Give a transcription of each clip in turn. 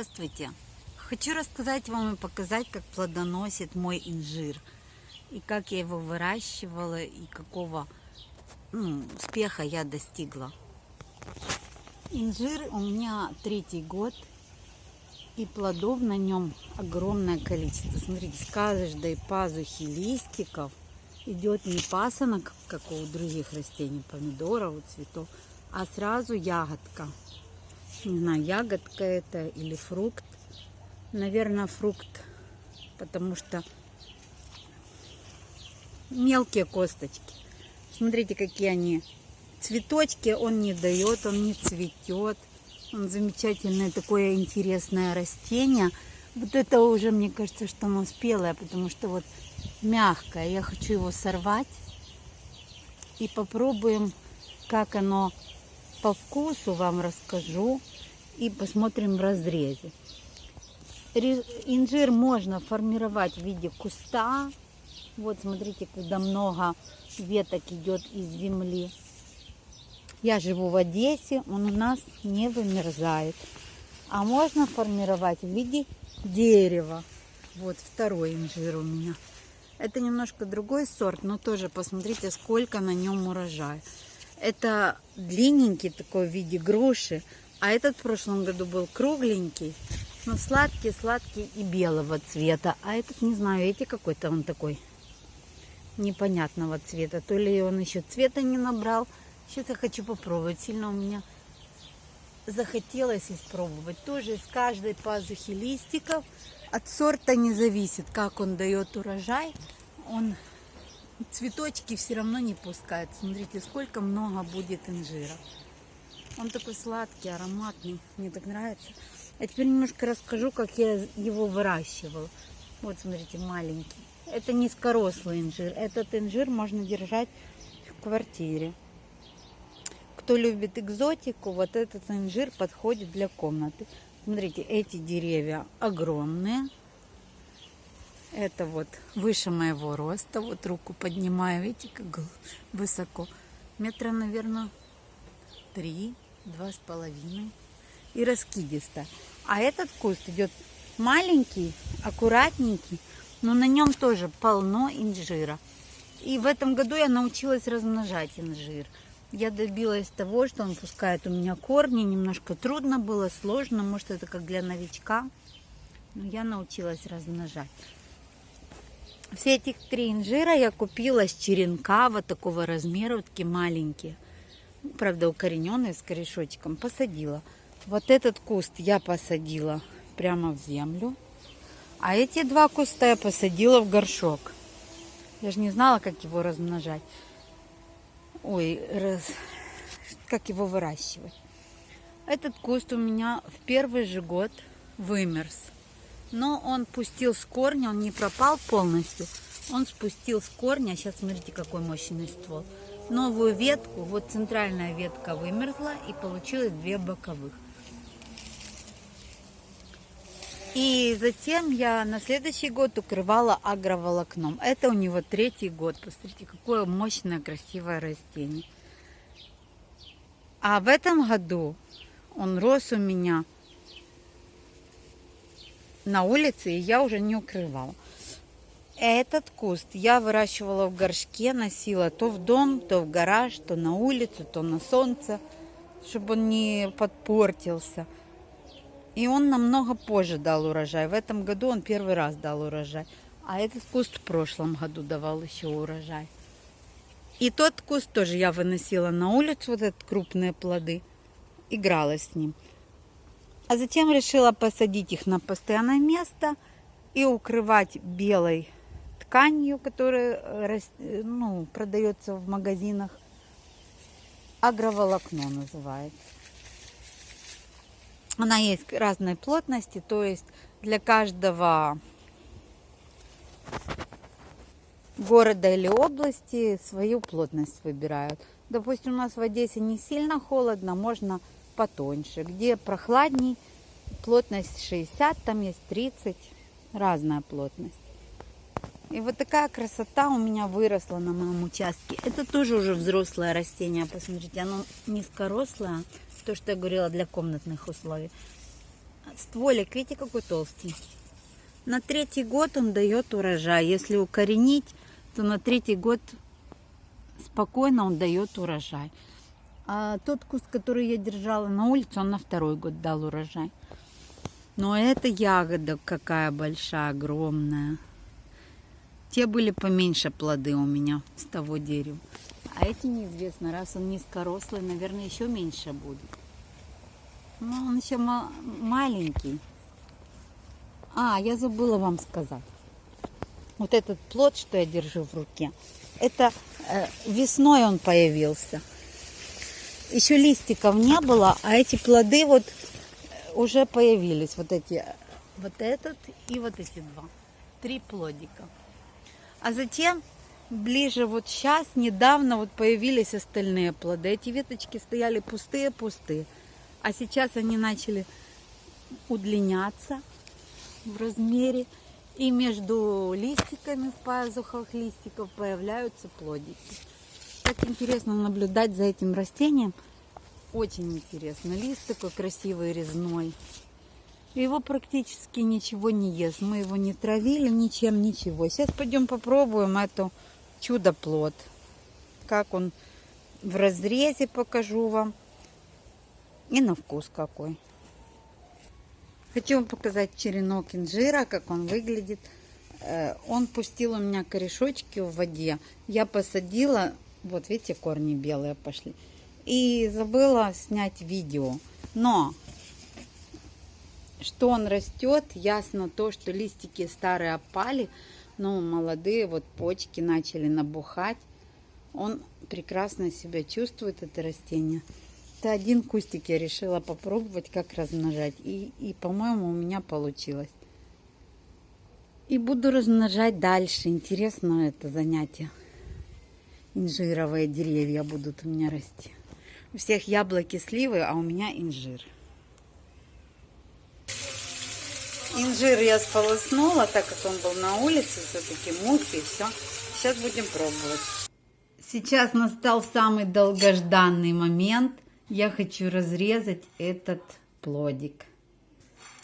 Здравствуйте! Хочу рассказать вам и показать, как плодоносит мой инжир. И как я его выращивала, и какого ну, успеха я достигла. Инжир у меня третий год, и плодов на нем огромное количество. Смотрите, с каждой пазухи листиков идет не пасынок, как у других растений, помидоров, цветов, а сразу ягодка. Не знаю, ягодка это или фрукт. Наверное, фрукт, потому что мелкие косточки. Смотрите, какие они. Цветочки он не дает, он не цветет. Он замечательное такое интересное растение. Вот это уже, мне кажется, что оно спелое, потому что вот мягкое. Я хочу его сорвать. И попробуем, как оно по вкусу вам расскажу. И посмотрим в разрезе. Инжир можно формировать в виде куста. Вот смотрите, когда много веток идет из земли. Я живу в Одессе, он у нас не вымерзает. А можно формировать в виде дерева. Вот второй инжир у меня. Это немножко другой сорт, но тоже посмотрите, сколько на нем урожая. Это длинненький такой в виде груши, а этот в прошлом году был кругленький, но сладкий, сладкий и белого цвета. А этот, не знаю, эти какой-то он такой непонятного цвета. То ли он еще цвета не набрал, Сейчас я хочу попробовать. Сильно у меня захотелось испробовать. Тоже из каждой пазухи листиков. От сорта не зависит, как он дает урожай. Он цветочки все равно не пускает. Смотрите, сколько много будет инжира. Он такой сладкий, ароматный. Мне так нравится. А теперь немножко расскажу, как я его выращивала. Вот, смотрите, маленький. Это низкорослый инжир. Этот инжир можно держать в квартире кто любит экзотику, вот этот инжир подходит для комнаты. Смотрите, эти деревья огромные. Это вот выше моего роста. Вот руку поднимаю, видите, как высоко. Метра, наверное, три, два с половиной. И раскидисто. А этот куст идет маленький, аккуратненький, но на нем тоже полно инжира. И в этом году я научилась размножать инжир я добилась того, что он пускает у меня корни. Немножко трудно было, сложно. Может, это как для новичка. Но я научилась размножать. Все эти три инжира я купила с черенка вот такого размера, вот такие маленькие. Правда, укорененные с корешочком. Посадила. Вот этот куст я посадила прямо в землю. А эти два куста я посадила в горшок. Я же не знала, как его размножать ой, раз, как его выращивать. Этот куст у меня в первый же год вымерз. Но он пустил с корня, он не пропал полностью. Он спустил с корня, сейчас смотрите, какой мощный ствол. Новую ветку, вот центральная ветка вымерзла и получилось две боковых. И затем я на следующий год укрывала агроволокном. Это у него третий год. Посмотрите, какое мощное, красивое растение. А в этом году он рос у меня на улице, и я уже не укрывала. Этот куст я выращивала в горшке, носила то в дом, то в гараж, то на улицу, то на солнце, чтобы он не подпортился. И он намного позже дал урожай. В этом году он первый раз дал урожай. А этот куст в прошлом году давал еще урожай. И тот куст тоже я выносила на улицу, вот этот крупные плоды. Играла с ним. А затем решила посадить их на постоянное место и укрывать белой тканью, которая э, э, ну, продается в магазинах. Агроволокно называется. Она есть разной плотности, то есть для каждого города или области свою плотность выбирают. Допустим, у нас в Одессе не сильно холодно, можно потоньше. Где прохладней, плотность 60, там есть 30, разная плотность. И вот такая красота у меня выросла на моем участке. Это тоже уже взрослое растение, посмотрите, оно низкорослое то, что я говорила, для комнатных условий. стволик, видите, какой толстенький. На третий год он дает урожай. Если укоренить, то на третий год спокойно он дает урожай. А тот куст, который я держала на улице, он на второй год дал урожай. Но эта ягода какая большая, огромная. Те были поменьше плоды у меня с того дерева. А эти неизвестно, раз он низкорослый, наверное, еще меньше будет. Ну, он еще маленький. А, я забыла вам сказать. Вот этот плод, что я держу в руке, это э, весной он появился. Еще листиков не было, а эти плоды вот уже появились. Вот эти, вот этот и вот эти два. Три плодика. А затем ближе вот сейчас, недавно вот появились остальные плоды. Эти веточки стояли пустые-пустые. А сейчас они начали удлиняться в размере. И между листиками в пазухах листиков появляются плодики. Интересно наблюдать за этим растением. Очень интересно. Лист такой красивый, резной. Его практически ничего не ест. Мы его не травили ничем, ничего. Сейчас пойдем попробуем эту чудо-плод. Как он в разрезе покажу вам. И на вкус какой. Хочу вам показать черенок инжира, как он выглядит. Э, он пустил у меня корешочки в воде. Я посадила, вот видите, корни белые пошли. И забыла снять видео. Но что он растет, ясно то, что листики старые опали, но молодые вот почки начали набухать. Он прекрасно себя чувствует, это растение. Это один кустик я решила попробовать, как размножать. И, и по-моему, у меня получилось. И буду размножать дальше. Интересно это занятие. Инжировые деревья будут у меня расти. У всех яблоки, сливы, а у меня инжир. Инжир я сполоснула, так как он был на улице, все-таки мухи и все. Сейчас будем пробовать. Сейчас настал самый долгожданный момент. Я хочу разрезать этот плодик.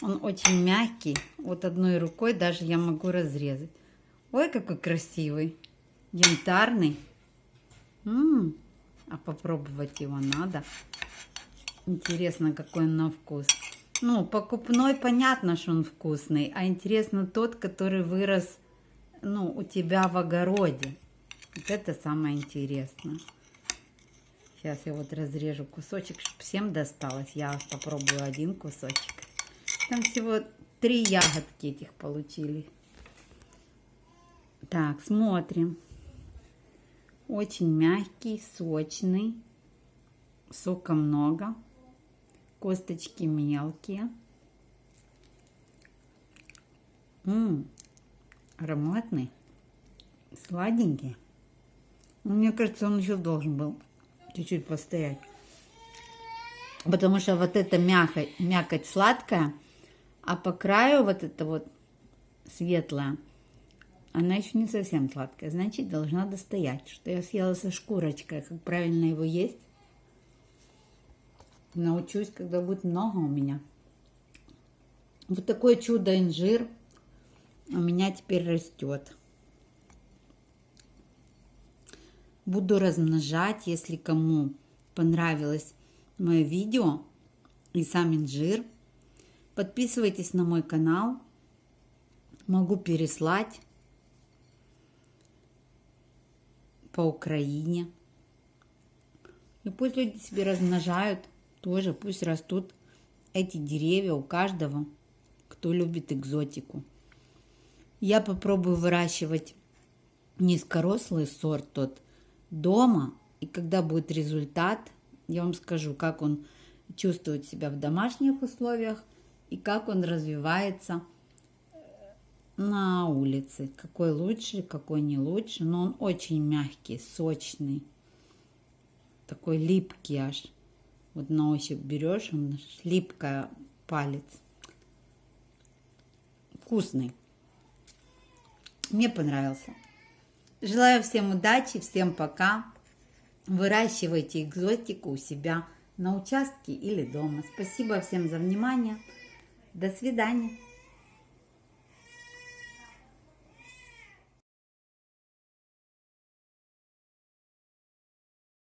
Он очень мягкий. Вот одной рукой даже я могу разрезать. Ой, какой красивый. Янтарный. М -м. А попробовать его надо. Интересно, какой он на вкус. Ну, покупной понятно, что он вкусный, а интересно тот, который вырос, ну, у тебя в огороде. Вот это самое интересное. Сейчас я вот разрежу кусочек, чтобы всем досталось. Я попробую один кусочек. Там всего три ягодки этих получили. Так, смотрим. Очень мягкий, сочный. Сока много. Косточки мелкие. Ммм, ароматный, сладенький. Ну, мне кажется, он еще должен был чуть-чуть постоять. Потому что вот эта мякоть, мякоть сладкая, а по краю вот это вот светлая, она еще не совсем сладкая, значит, должна достоять. Что я съела со шкурочкой, как правильно его есть. Научусь, когда будет много у меня. Вот такое чудо инжир у меня теперь растет. Буду размножать, если кому понравилось мое видео и сам инжир. Подписывайтесь на мой канал. Могу переслать по Украине. И пусть люди себе размножают тоже, пусть растут эти деревья у каждого, кто любит экзотику. Я попробую выращивать низкорослый сорт тот дома, и когда будет результат, я вам скажу, как он чувствует себя в домашних условиях и как он развивается – на улице. Какой лучше, какой не лучше. Но он очень мягкий, сочный. Такой липкий аж. Вот на ощупь берешь, он липкая палец. Вкусный. Мне понравился. Желаю всем удачи, всем пока. Выращивайте экзотику у себя на участке или дома. Спасибо всем за внимание. До свидания.